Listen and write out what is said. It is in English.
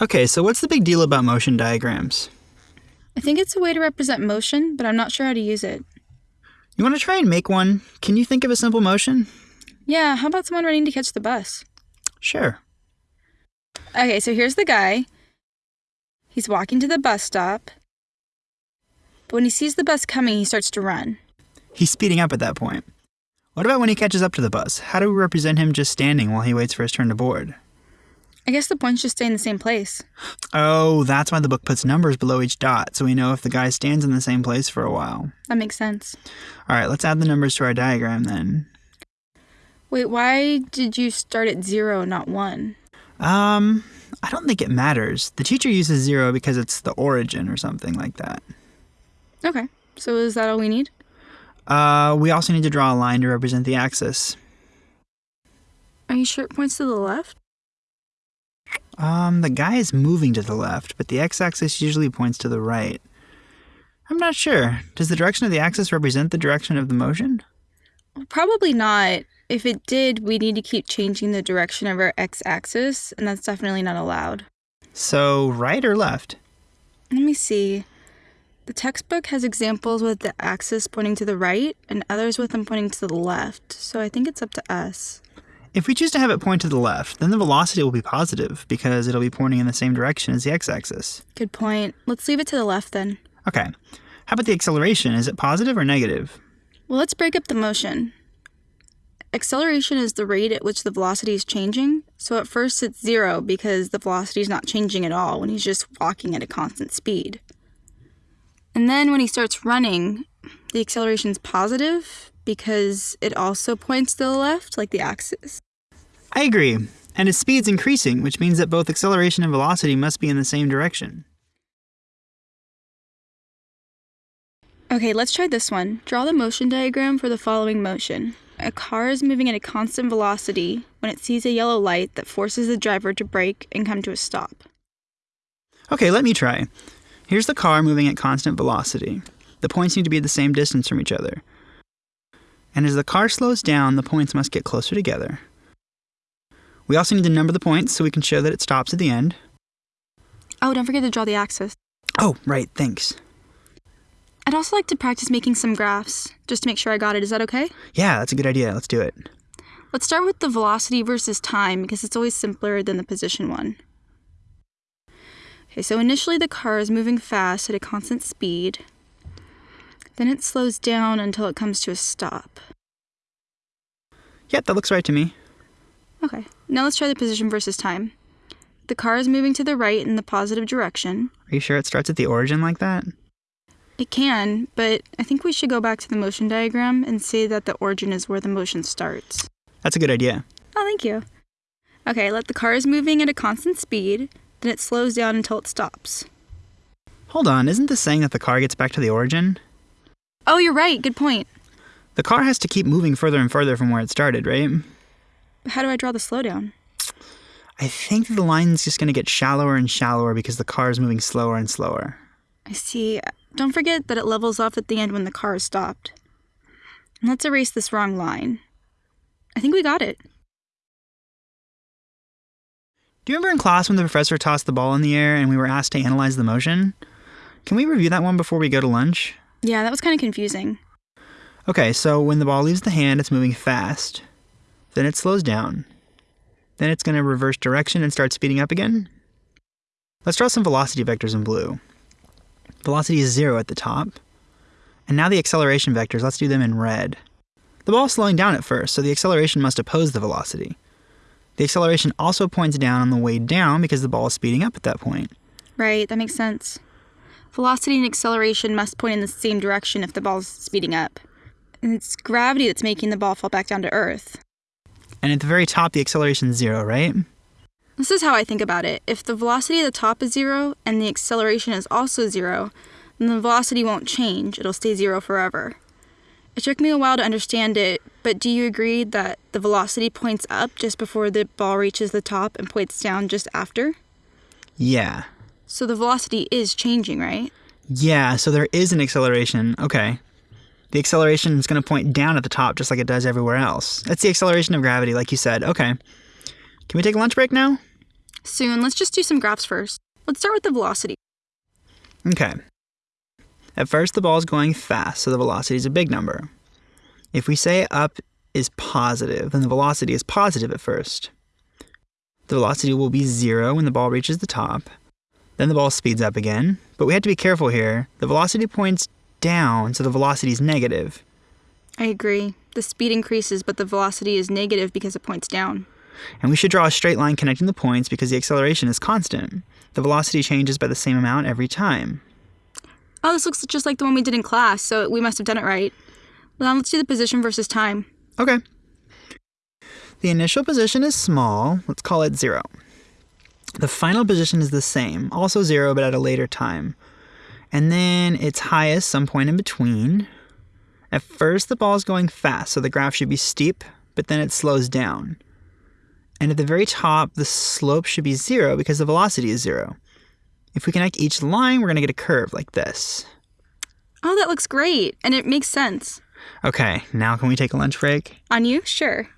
Okay, so what's the big deal about motion diagrams? I think it's a way to represent motion, but I'm not sure how to use it. You want to try and make one? Can you think of a simple motion? Yeah, how about someone running to catch the bus? Sure. Okay, so here's the guy. He's walking to the bus stop. But when he sees the bus coming, he starts to run. He's speeding up at that point. What about when he catches up to the bus? How do we represent him just standing while he waits for his turn to board? I guess the points just stay in the same place. Oh, that's why the book puts numbers below each dot, so we know if the guy stands in the same place for a while. That makes sense. All right, let's add the numbers to our diagram then. Wait, why did you start at zero, not one? Um, I don't think it matters. The teacher uses zero because it's the origin or something like that. Okay, so is that all we need? Uh, we also need to draw a line to represent the axis. Are you sure it points to the left? Um, the guy is moving to the left, but the x-axis usually points to the right. I'm not sure. Does the direction of the axis represent the direction of the motion? Probably not. If it did, we need to keep changing the direction of our x axis, and that's definitely not allowed. So, right or left? Let me see. The textbook has examples with the axis pointing to the right and others with them pointing to the left, so I think it's up to us. If we choose to have it point to the left, then the velocity will be positive because it'll be pointing in the same direction as the x-axis. Good point. Let's leave it to the left then. Okay. How about the acceleration? Is it positive or negative? Well, let's break up the motion. Acceleration is the rate at which the velocity is changing. So at first it's zero because the velocity is not changing at all when he's just walking at a constant speed. And then when he starts running, the acceleration is positive because it also points to the left, like the axis. I agree. And his speed's increasing, which means that both acceleration and velocity must be in the same direction. Okay, let's try this one. Draw the motion diagram for the following motion. A car is moving at a constant velocity when it sees a yellow light that forces the driver to brake and come to a stop. Okay, let me try. Here's the car moving at constant velocity. The points need to be the same distance from each other. And as the car slows down, the points must get closer together. We also need to number the points so we can show that it stops at the end. Oh, don't forget to draw the axis. Oh, right, thanks. I'd also like to practice making some graphs, just to make sure I got it. Is that okay? Yeah, that's a good idea. Let's do it. Let's start with the velocity versus time because it's always simpler than the position one. Okay, so initially the car is moving fast at a constant speed. Then it slows down until it comes to a stop. Yep, that looks right to me. Okay, now let's try the position versus time. The car is moving to the right in the positive direction. Are you sure it starts at the origin like that? It can, but I think we should go back to the motion diagram and say that the origin is where the motion starts. That's a good idea. Oh, thank you. Okay, let the car is moving at a constant speed, then it slows down until it stops. Hold on, isn't this saying that the car gets back to the origin? Oh, you're right. Good point. The car has to keep moving further and further from where it started, right? How do I draw the slowdown? I think the line's just going to get shallower and shallower because the car is moving slower and slower. I see. Don't forget that it levels off at the end when the car is stopped. Let's erase this wrong line. I think we got it. Do you remember in class when the professor tossed the ball in the air and we were asked to analyze the motion? Can we review that one before we go to lunch? Yeah, that was kind of confusing. Okay, so when the ball leaves the hand, it's moving fast. Then it slows down. Then it's going to reverse direction and start speeding up again. Let's draw some velocity vectors in blue. Velocity is zero at the top. And now the acceleration vectors, let's do them in red. The ball's slowing down at first, so the acceleration must oppose the velocity. The acceleration also points down on the way down because the ball is speeding up at that point. Right, that makes sense. Velocity and acceleration must point in the same direction if the ball is speeding up. And it's gravity that's making the ball fall back down to Earth. And at the very top, the acceleration is zero, right? This is how I think about it. If the velocity at the top is zero and the acceleration is also zero, then the velocity won't change. It'll stay zero forever. It took me a while to understand it, but do you agree that the velocity points up just before the ball reaches the top and points down just after? Yeah. So the velocity is changing, right? Yeah, so there is an acceleration. Okay. The acceleration is going to point down at the top just like it does everywhere else. That's the acceleration of gravity, like you said. Okay. Can we take a lunch break now? Soon, let's just do some graphs first. Let's start with the velocity. Okay. At first, the ball is going fast, so the velocity is a big number. If we say up is positive, then the velocity is positive at first. The velocity will be zero when the ball reaches the top. Then the ball speeds up again, but we have to be careful here. The velocity points down, so the velocity is negative. I agree. The speed increases, but the velocity is negative because it points down. And we should draw a straight line connecting the points because the acceleration is constant. The velocity changes by the same amount every time. Oh, this looks just like the one we did in class, so we must have done it right. Well, now let's do the position versus time. Okay. The initial position is small. Let's call it zero. The final position is the same, also zero, but at a later time. And then its highest some point in between. At first, the ball is going fast, so the graph should be steep, but then it slows down. And at the very top, the slope should be zero because the velocity is zero. If we connect each line, we're going to get a curve like this. Oh, that looks great, and it makes sense. Okay, now can we take a lunch break? On you? Sure.